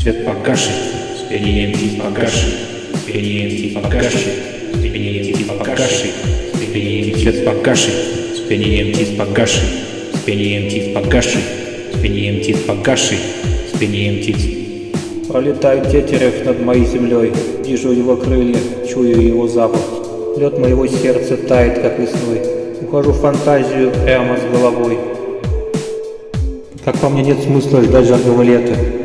Свет погашен, спианием тип погашен, спианием тип погашен, спианием погашен, спианием свет погашен, спианием тип погашен, спианием тип погашен, спианием погашен, спианием Пролетает тетерев над моей землей, вижу его крылья, чую его запах. Лед моего сердца тает, как весной. Ухожу в фантазию прямо с головой. Как по мне нет смысла ждать жаркого лета.